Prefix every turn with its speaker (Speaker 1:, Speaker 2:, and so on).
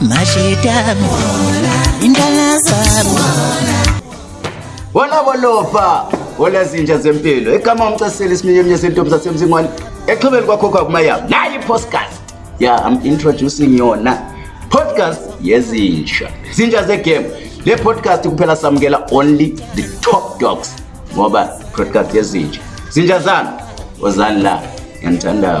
Speaker 1: mashitami indala zabo
Speaker 2: bona bolofa bona zinja zempilo igama umcasile isiminyeminye sentombi zasemzingwane exhobeni kwakhokho akumayabo nayi podcast ya yeah, i'm introducing yona podcast yezinja zinja zegame le podcast kuphela samukela only the top dogs ngoba broadcast yezinja zinja zami wozani la
Speaker 1: ngiyanithandayo